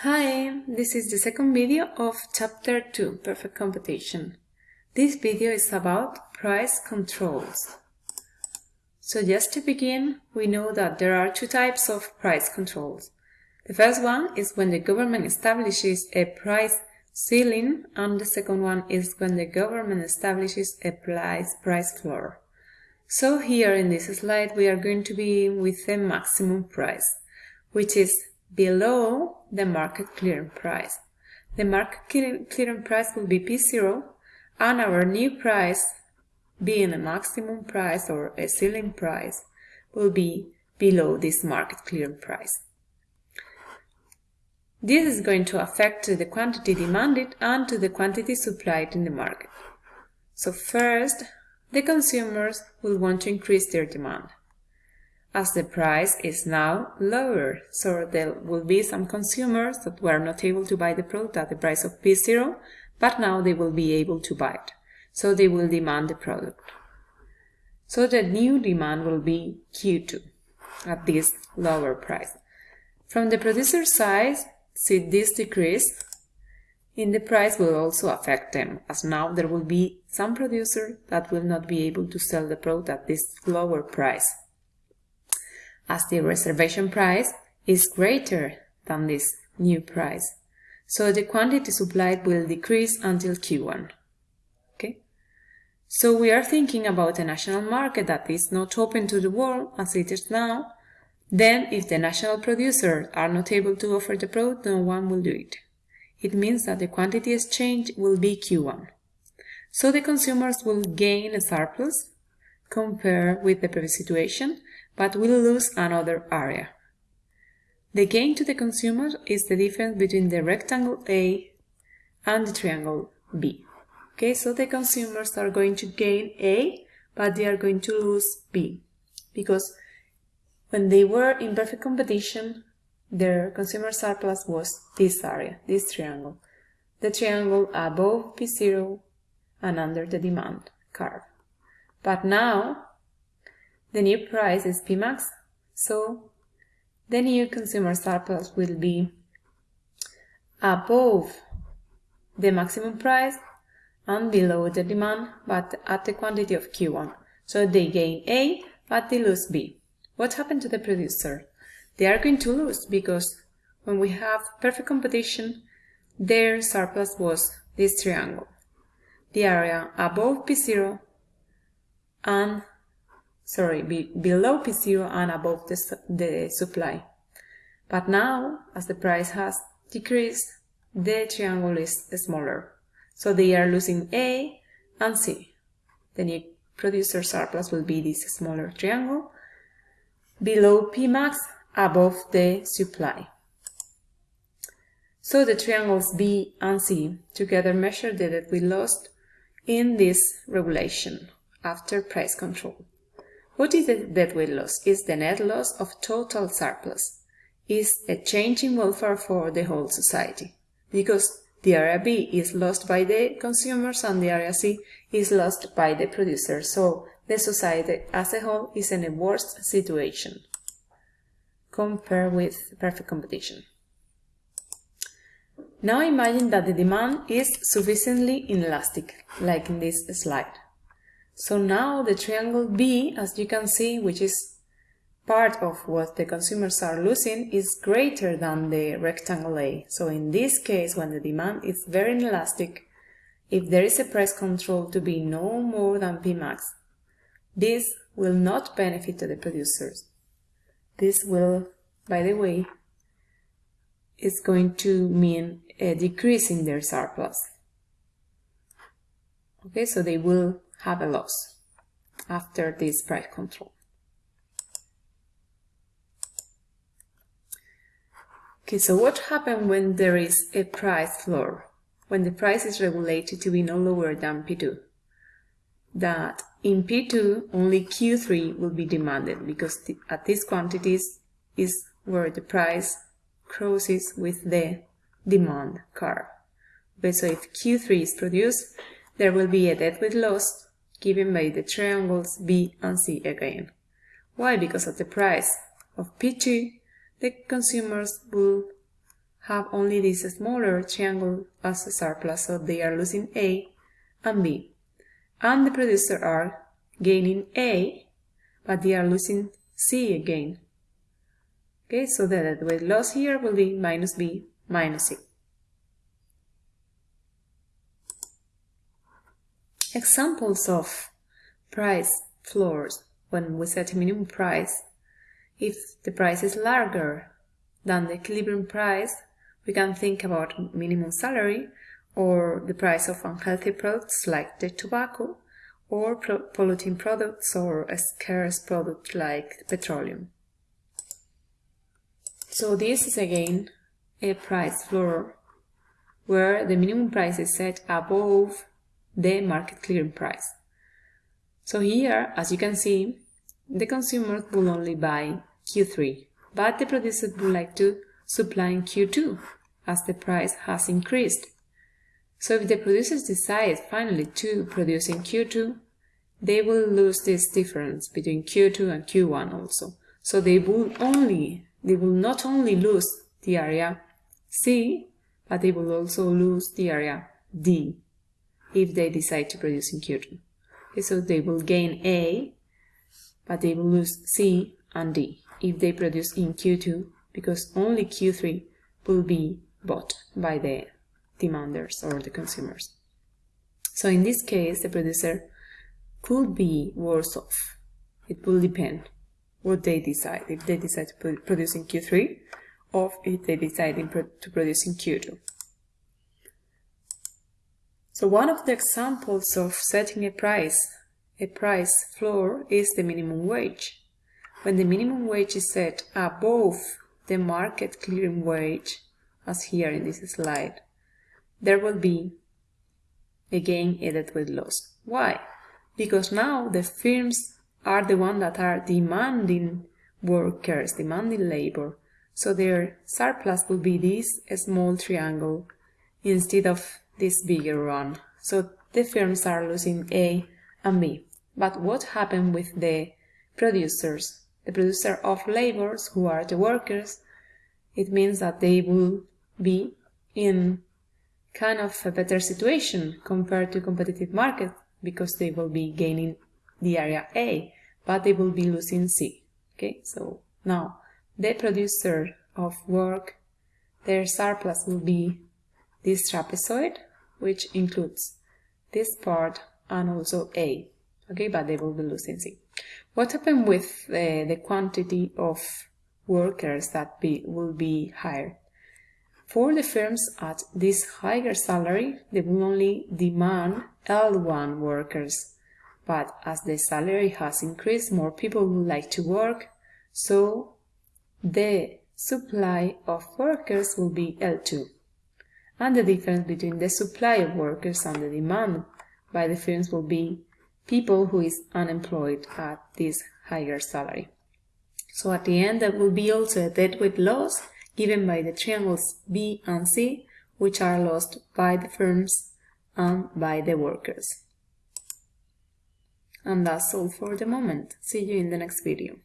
Hi, this is the second video of Chapter 2, Perfect Competition. This video is about price controls. So just to begin, we know that there are two types of price controls. The first one is when the government establishes a price ceiling and the second one is when the government establishes a price, price floor. So here in this slide we are going to be with the maximum price, which is below the market clearing price. The market clearing price will be P0 and our new price, being a maximum price or a ceiling price, will be below this market clearing price. This is going to affect the quantity demanded and to the quantity supplied in the market. So first, the consumers will want to increase their demand as the price is now lower. So there will be some consumers that were not able to buy the product at the price of P0, but now they will be able to buy it. So they will demand the product. So the new demand will be Q2 at this lower price. From the producer side, see this decrease in the price will also affect them, as now there will be some producer that will not be able to sell the product at this lower price as the reservation price is greater than this new price. So the quantity supplied will decrease until Q1. Okay? So we are thinking about a national market that is not open to the world as it is now. Then if the national producers are not able to offer the product, no one will do it. It means that the quantity exchange will be Q1. So the consumers will gain a surplus compared with the previous situation but will lose another area. The gain to the consumer is the difference between the rectangle A and the triangle B. Okay, so the consumers are going to gain A, but they are going to lose B, because when they were in perfect competition, their consumer surplus was this area, this triangle, the triangle above P0 and under the demand curve. But now the new price is Pmax, so the new consumer surplus will be above the maximum price and below the demand, but at the quantity of Q1. So they gain A, but they lose B. What happened to the producer? They are going to lose because when we have perfect competition, their surplus was this triangle. The area above P0 and sorry, be below P0 and above the, the supply. But now, as the price has decreased, the triangle is smaller. So they are losing A and C. The new producer surplus will be this smaller triangle below Pmax above the supply. So the triangles B and C together measure the deadweight loss in this regulation after price control. What is the deadweight loss? Is the net loss of total surplus. Is a change in welfare for the whole society. Because the area B is lost by the consumers and the area C is lost by the producers, So the society as a whole is in a worse situation compared with perfect competition. Now imagine that the demand is sufficiently inelastic, like in this slide. So now the triangle B, as you can see, which is part of what the consumers are losing, is greater than the rectangle A. So in this case, when the demand is very inelastic, if there is a price control to be no more than Pmax, this will not benefit the producers. This will, by the way, is going to mean a decrease in their surplus. Okay, so they will have a loss after this price control. Okay, so what happens when there is a price floor? When the price is regulated to be no lower than P2? That in P2 only Q3 will be demanded because at these quantities is where the price crosses with the demand curve. Okay, so if Q3 is produced, there will be a deadweight loss given by the triangles B and C again. Why? Because at the price of P2, the consumers will have only this smaller triangle as a surplus, so they are losing A and B. And the producer are gaining A, but they are losing C again. Okay, so the deadweight loss here will be minus B minus C. Examples of price floors when we set a minimum price. If the price is larger than the equilibrium price, we can think about minimum salary or the price of unhealthy products like the tobacco or polluting products or a scarce product like petroleum. So this is again a price floor where the minimum price is set above the market clearing price. So here, as you can see, the consumer will only buy Q3, but the producer would like to supply in Q2 as the price has increased. So if the producers decide finally to produce in Q2, they will lose this difference between Q2 and Q1 also. So they will only, they will not only lose the area C, but they will also lose the area D if they decide to produce in Q2. Okay, so they will gain A, but they will lose C and D if they produce in Q2 because only Q3 will be bought by the demanders or the consumers. So in this case, the producer could be worse off. It will depend what they decide. If they decide to produce in Q3 or if they decide to produce in Q2. So one of the examples of setting a price, a price floor, is the minimum wage. When the minimum wage is set above the market clearing wage, as here in this slide, there will be a deadweight loss. Why? Because now the firms are the ones that are demanding workers, demanding labor. So their surplus will be this small triangle instead of this bigger one. So the firms are losing A and B. But what happened with the producers? The producer of labors, who are the workers, it means that they will be in kind of a better situation compared to competitive market because they will be gaining the area A, but they will be losing C. Okay, so now the producer of work, their surplus will be this trapezoid, which includes this part and also A. Okay, but they will be losing C. What happened with uh, the quantity of workers that be, will be hired? For the firms at this higher salary, they will only demand L1 workers. But as the salary has increased, more people would like to work, so the supply of workers will be L2. And the difference between the supply of workers and the demand by the firms will be people who is unemployed at this higher salary. So at the end, there will be also a deadweight loss given by the triangles B and C, which are lost by the firms and by the workers. And that's all for the moment. See you in the next video.